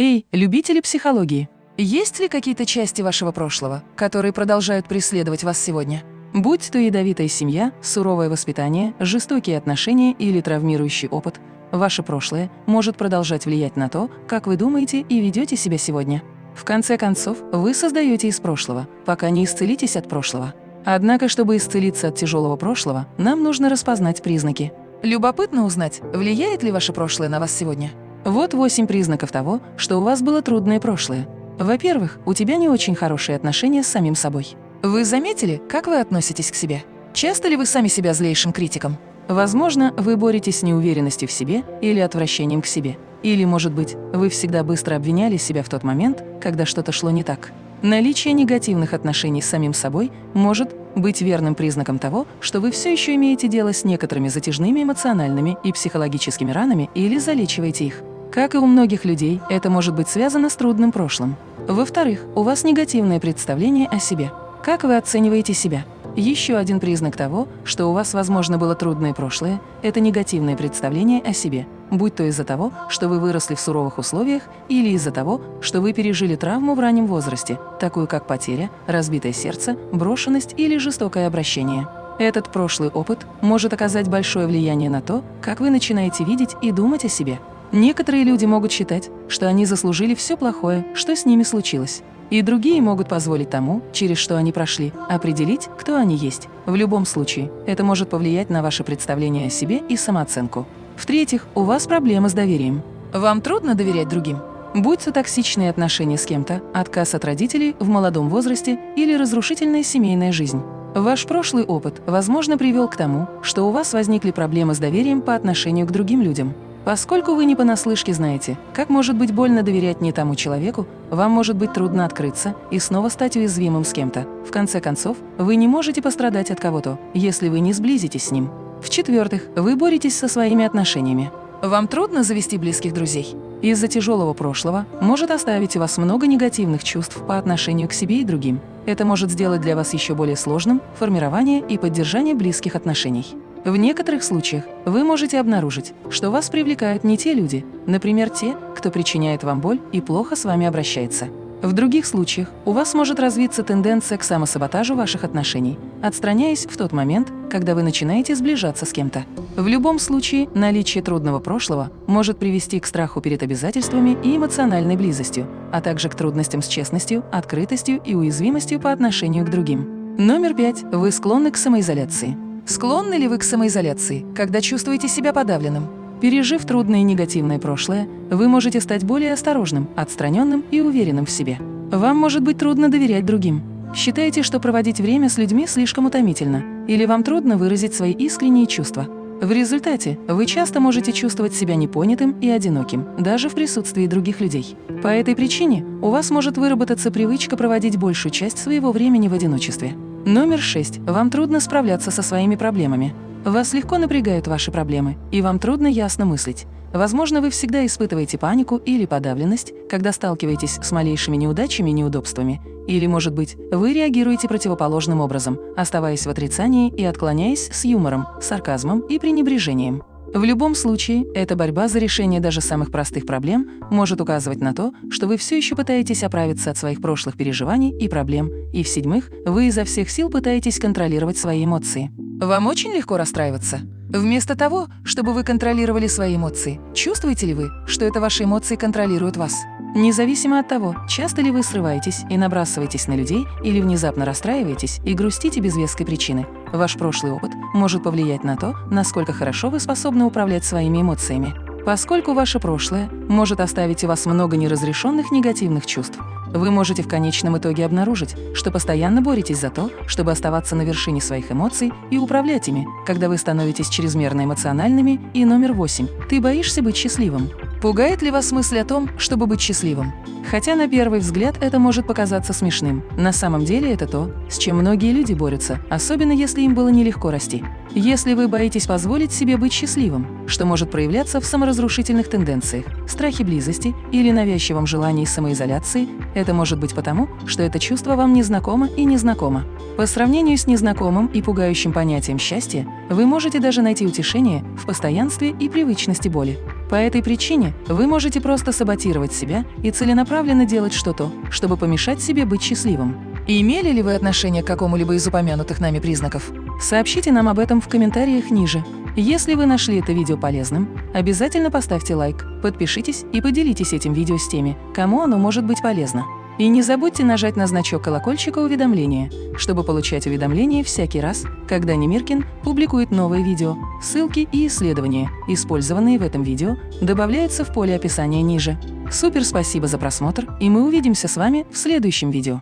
Эй, любители психологии! Есть ли какие-то части вашего прошлого, которые продолжают преследовать вас сегодня? Будь то ядовитая семья, суровое воспитание, жестокие отношения или травмирующий опыт, ваше прошлое может продолжать влиять на то, как вы думаете и ведете себя сегодня. В конце концов, вы создаете из прошлого, пока не исцелитесь от прошлого. Однако, чтобы исцелиться от тяжелого прошлого, нам нужно распознать признаки. Любопытно узнать, влияет ли ваше прошлое на вас сегодня. Вот восемь признаков того, что у вас было трудное прошлое. Во-первых, у тебя не очень хорошие отношения с самим собой. Вы заметили, как вы относитесь к себе? Часто ли вы сами себя злейшим критиком? Возможно, вы боретесь с неуверенностью в себе или отвращением к себе. Или, может быть, вы всегда быстро обвиняли себя в тот момент, когда что-то шло не так. Наличие негативных отношений с самим собой может быть верным признаком того, что вы все еще имеете дело с некоторыми затяжными эмоциональными и психологическими ранами или залечиваете их. Как и у многих людей, это может быть связано с трудным прошлым. Во-вторых, у вас негативное представление о себе. Как вы оцениваете себя? Еще один признак того, что у вас, возможно, было трудное прошлое – это негативное представление о себе, будь то из-за того, что вы выросли в суровых условиях, или из-за того, что вы пережили травму в раннем возрасте, такую как потеря, разбитое сердце, брошенность или жестокое обращение. Этот прошлый опыт может оказать большое влияние на то, как вы начинаете видеть и думать о себе. Некоторые люди могут считать, что они заслужили все плохое, что с ними случилось. И другие могут позволить тому, через что они прошли, определить, кто они есть. В любом случае, это может повлиять на ваше представление о себе и самооценку. В-третьих, у вас проблемы с доверием. Вам трудно доверять другим? Будь то токсичные отношения с кем-то, отказ от родителей в молодом возрасте или разрушительная семейная жизнь. Ваш прошлый опыт, возможно, привел к тому, что у вас возникли проблемы с доверием по отношению к другим людям. Поскольку вы не понаслышке знаете, как может быть больно доверять не тому человеку, вам может быть трудно открыться и снова стать уязвимым с кем-то. В конце концов, вы не можете пострадать от кого-то, если вы не сблизитесь с ним. В-четвертых, вы боретесь со своими отношениями. Вам трудно завести близких друзей? Из-за тяжелого прошлого может оставить у вас много негативных чувств по отношению к себе и другим. Это может сделать для вас еще более сложным формирование и поддержание близких отношений. В некоторых случаях вы можете обнаружить, что вас привлекают не те люди, например, те, кто причиняет вам боль и плохо с вами обращается. В других случаях у вас может развиться тенденция к самосаботажу ваших отношений, отстраняясь в тот момент, когда вы начинаете сближаться с кем-то. В любом случае, наличие трудного прошлого может привести к страху перед обязательствами и эмоциональной близостью, а также к трудностям с честностью, открытостью и уязвимостью по отношению к другим. Номер пять. Вы склонны к самоизоляции. Склонны ли вы к самоизоляции, когда чувствуете себя подавленным? Пережив трудное и негативное прошлое, вы можете стать более осторожным, отстраненным и уверенным в себе. Вам может быть трудно доверять другим. Считаете, что проводить время с людьми слишком утомительно, или вам трудно выразить свои искренние чувства. В результате вы часто можете чувствовать себя непонятым и одиноким, даже в присутствии других людей. По этой причине у вас может выработаться привычка проводить большую часть своего времени в одиночестве. Номер шесть. Вам трудно справляться со своими проблемами. Вас легко напрягают ваши проблемы, и вам трудно ясно мыслить. Возможно, вы всегда испытываете панику или подавленность, когда сталкиваетесь с малейшими неудачами и неудобствами. Или, может быть, вы реагируете противоположным образом, оставаясь в отрицании и отклоняясь с юмором, сарказмом и пренебрежением. В любом случае, эта борьба за решение даже самых простых проблем может указывать на то, что вы все еще пытаетесь оправиться от своих прошлых переживаний и проблем, и в-седьмых, вы изо всех сил пытаетесь контролировать свои эмоции. Вам очень легко расстраиваться? Вместо того, чтобы вы контролировали свои эмоции, чувствуете ли вы, что это ваши эмоции контролируют вас? Независимо от того, часто ли вы срываетесь и набрасываетесь на людей или внезапно расстраиваетесь и грустите без веской причины, ваш прошлый опыт может повлиять на то, насколько хорошо вы способны управлять своими эмоциями. Поскольку ваше прошлое может оставить у вас много неразрешенных негативных чувств, вы можете в конечном итоге обнаружить, что постоянно боретесь за то, чтобы оставаться на вершине своих эмоций и управлять ими, когда вы становитесь чрезмерно эмоциональными. И номер восемь. Ты боишься быть счастливым. Пугает ли вас мысль о том, чтобы быть счастливым? Хотя на первый взгляд это может показаться смешным, на самом деле это то, с чем многие люди борются, особенно если им было нелегко расти. Если вы боитесь позволить себе быть счастливым, что может проявляться в саморазрушительных тенденциях, страхе близости или навязчивом желании самоизоляции, это может быть потому, что это чувство вам незнакомо и незнакомо. По сравнению с незнакомым и пугающим понятием счастья, вы можете даже найти утешение в постоянстве и привычности боли. По этой причине вы можете просто саботировать себя и целенаправленно делать что-то, чтобы помешать себе быть счастливым. Имели ли вы отношение к какому-либо из упомянутых нами признаков? Сообщите нам об этом в комментариях ниже. Если вы нашли это видео полезным, обязательно поставьте лайк, подпишитесь и поделитесь этим видео с теми, кому оно может быть полезно. И не забудьте нажать на значок колокольчика уведомления, чтобы получать уведомления всякий раз, когда Немиркин публикует новые видео. Ссылки и исследования, использованные в этом видео, добавляются в поле описания ниже. Супер спасибо за просмотр, и мы увидимся с вами в следующем видео.